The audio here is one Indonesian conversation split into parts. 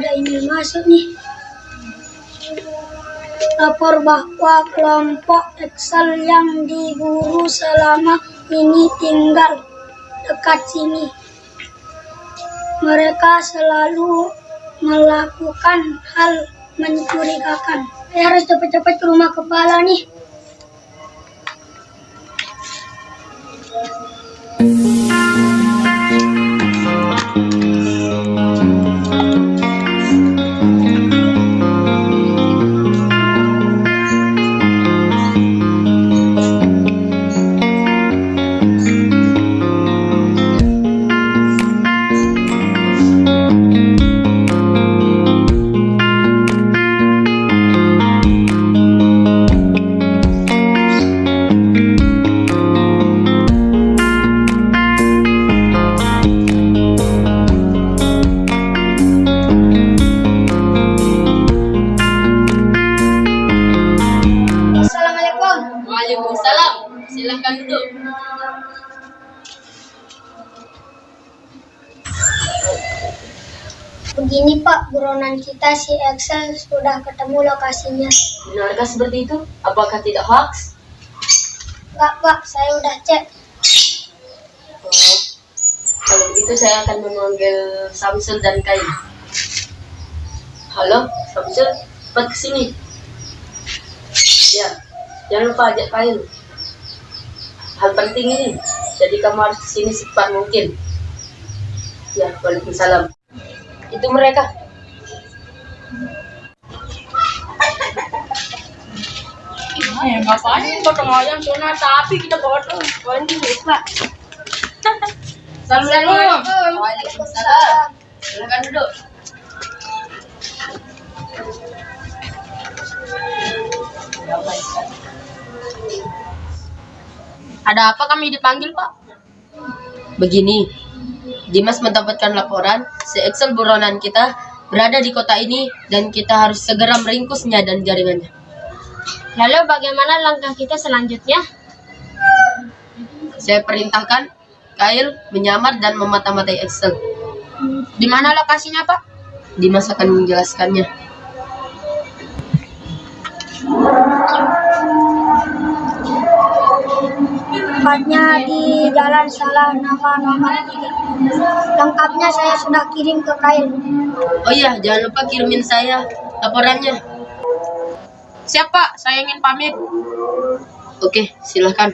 Ada email masuk nih. Lapor bahwa kelompok Excel yang diburu selama ini tinggal dekat sini. Mereka selalu melakukan hal mencurigakan. Saya harus cepat-cepat ke rumah kepala nih. Waalaikumsalam. Silakan duduk. Begini Pak, buronan kita si Excel sudah ketemu lokasinya. Benarkah seperti itu? Apakah tidak hoax? Enggak Pak, saya udah cek. Oh, kalau begitu saya akan memanggil Samsul dan Kai. Halo, Samsul, cepat ke sini. Ya, jangan lupa ajak Kain. Hal penting ini, jadi kamu harus ke sini secepat mungkin. Ya, Waalaikumsalam. Itu mereka. Eh, ngapain potong ayam tapi kita potong. Pak. Assalamualaikum. Waalaikumsalam. Silakan duduk. Ada apa kami dipanggil, Pak? Begini, Dimas mendapatkan laporan Excel buronan kita berada di kota ini dan kita harus segera meringkusnya dan jaringannya. Lalu bagaimana langkah kita selanjutnya? Saya perintahkan Kail menyamar dan memata-matai Excel. Di mana lokasinya, Pak? Dimas akan menjelaskannya. Tepatnya di Jalan Salah Nama nomor 3. Lengkapnya saya sudah kirim ke Kail. Oh iya, jangan lupa kirimin saya laporannya. Siap, Pak. Saya ingin pamit. Oke, silahkan.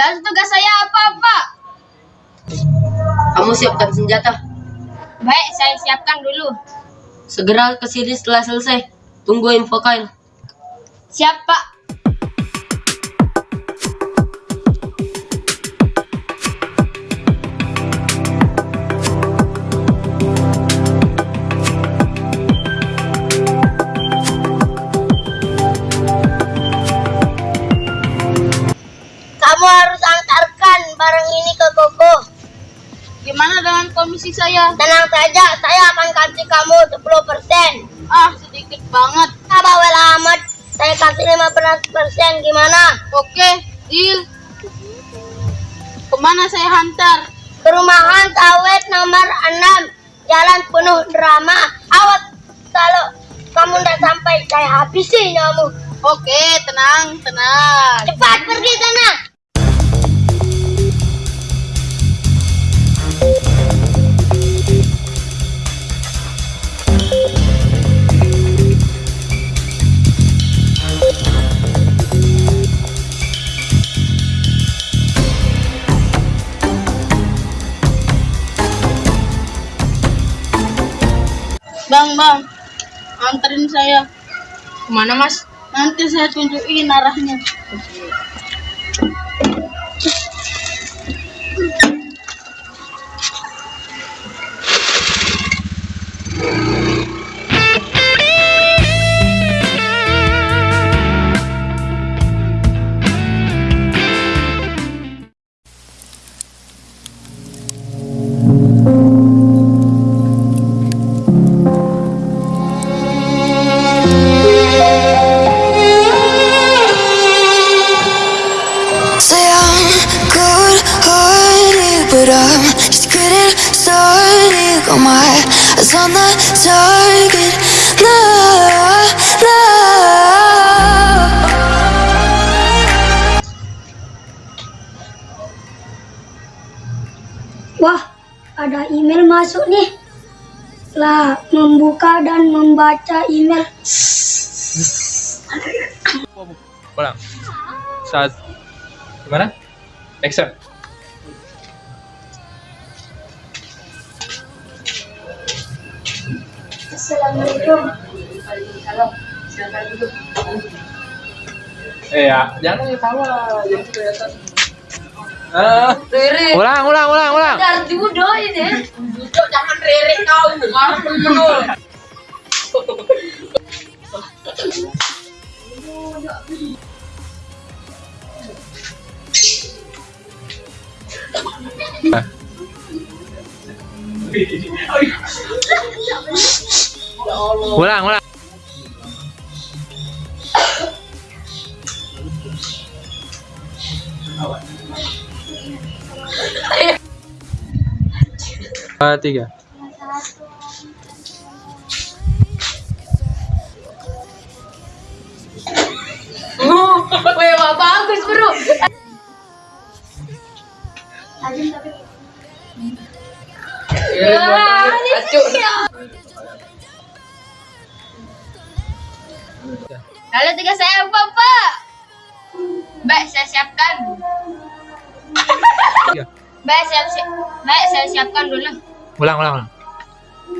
Dan tugas saya apa, Pak? Kamu siapkan senjata. Baik, saya siapkan dulu. Segera ke sini setelah selesai. Tunggu info Kail. Siap, Pak. Komisi saya? Tenang saja, saya akan kasih kamu 10%. Ah, sedikit banget. Ah, bawel. Saya kasih 15% gimana? Oke, deal. Ke mana saya hantar? Perumahan Sawit nomor 6. Jalan penuh drama. Awas kalau kamu tidak sampai saya habisi kamu. Oke, tenang, tenang. Cepat pergi sana. Bang, bang, anterin saya. Ke mana, Mas? Nanti saya tunjukin arahnya. Masuk nih. Lah, membuka dan membaca email. Ulang. Saat gimana? Action. Assalamualaikum. Waalaikumsalam. Silakan duduk. Eh ya, jangan ketawa, jadi kelihatan. Rere. ulang, ulang, ulang, ulang. Dar dibudoin ya. Duduk jangan rere kau. Orang betul. Ulang, ulang. Dua, tiga. Weh, wah, bagus bro. Ya, acuk. Lalu tiga saya apa, Pak? Baik, saya siapkan. Baik, saya siap. Baik, saya siapkan dulu. Ulang, ulang, ulang.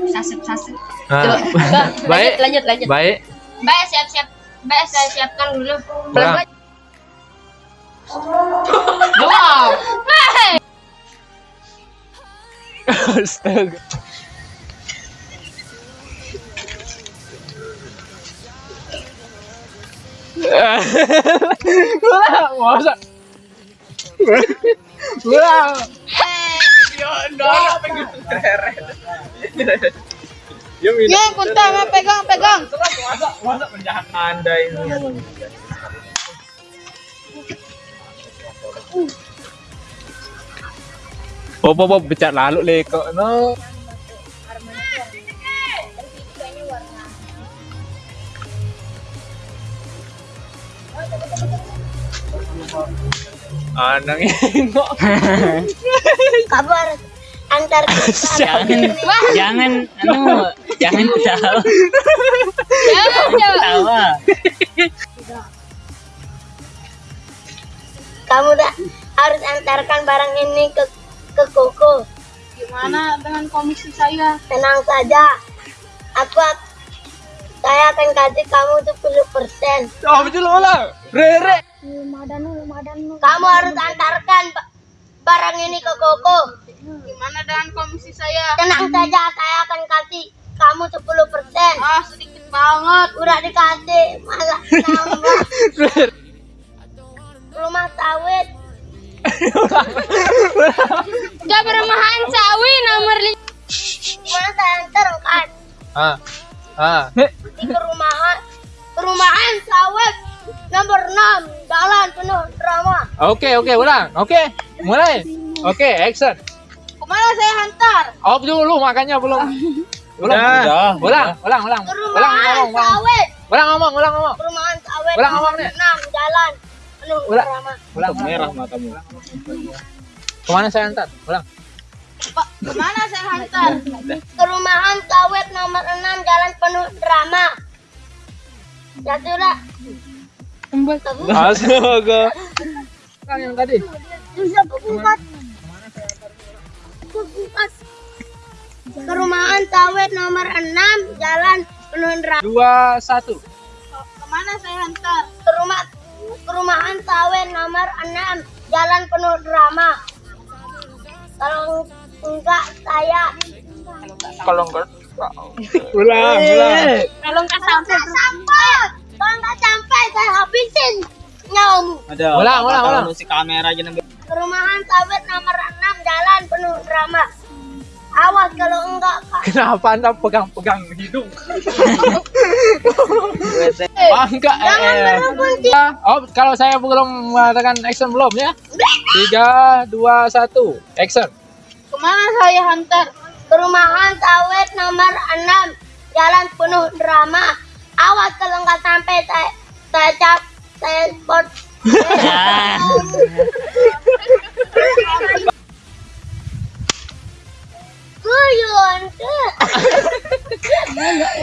Sasep, sasep. Ah, baik, lanjut, lanjut. baik. Baik, siap, siap. Baik, saya siapkan dulu. Ulang. Wow. Baik. Astaga. Ulang, masa? Pengen Ya, Ya, kuntang, pegang, pegang. masa, masa penjahat anda ini. Oh, becat lalu le kok no. Anang engok. Kamu harus antar kita. jangan jangan anu jangan ketawa Jangan, ketawa Kamu tak harus antarkan barang ini ke ke Koko. Gimana dengan komisi saya? Tenang saja. Aku ak- saya akan kasih kamu 10%. Oh, betul ulang. Rere. Kamu harus antarkan ba- barang ini ke Koko. Gimana dengan komisi saya? Tenang saja, saya akan kasih kamu 10%. Ah, sedikit banget. Udah dikasih, malah nambah. Rumah sawit. Gak perumahan sawi nomor lima. Gimana saya antar kan? Ah. Ah. Di perumahan. Perumahan sawit. Nomor 6. Jalan penuh drama. Oke, oke, ulang. Oke. Mulai. Oke, action. Ke mana saya hantar? Off dulu makanya belum. Ulang. Udah, Ulang, ulang, ulang. Ulang ngomong, ulang. sawit. Ulang ngomong, ulang ngomong. Perumahan sawit. Ulang nomor ngomongnya. 6. Jalan penuh Ulang. drama. Ulang. merah matamu Ke mana saya antar? Ulang. Pak, ke mana saya hantar? Perumahan sawit nomor 6. Jalan penuh drama. Ya sudah. Astaga. Ulang yang tadi. Bisa. Perumahan sawit nomor 6. Jalan penuh drama. Dua, satu. Ke mana saya hantar? Perumah, perumahan sawit nomor 6 Jalan penuh drama Kalau enggak saya Kalau enggak. Ulang, ulang. Kalau. Enggak sampai nyawamu ada Ulang, ulang, ulang. si kamera aja nambah Perumahan sawit nomor 6 Jalan penuh drama Awas kalau enggak Kak. Kenapa anda pegang-pegang hidung? Oh, enggak. eh, Jangan eh. berebut Oh, kalau saya belum mengatakan action belum ya? Tiga, dua, satu, action. Ke mana saya hantar? Perumahan Sawit nomor 6, Jalan penuh drama. Awas kalau nggak sampai saya, saya cap, saya sport.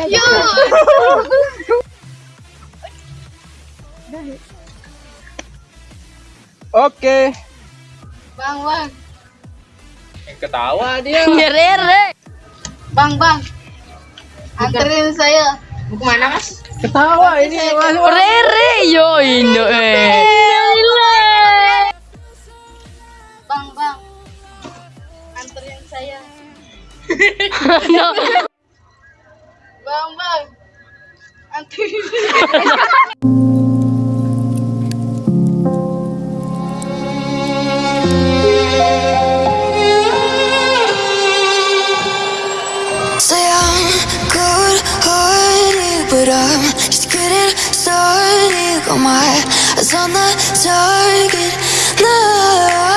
Ya. Oke. Bang, bang. Ketawa dia. Bang, bang. Anterin saya. Mau ke mana, Mas? Ketawa ini mas. Rere yo indo eh. Bang, bang. Anterin saya. Bang, bang. Anterin on oh my eyes on the target. Now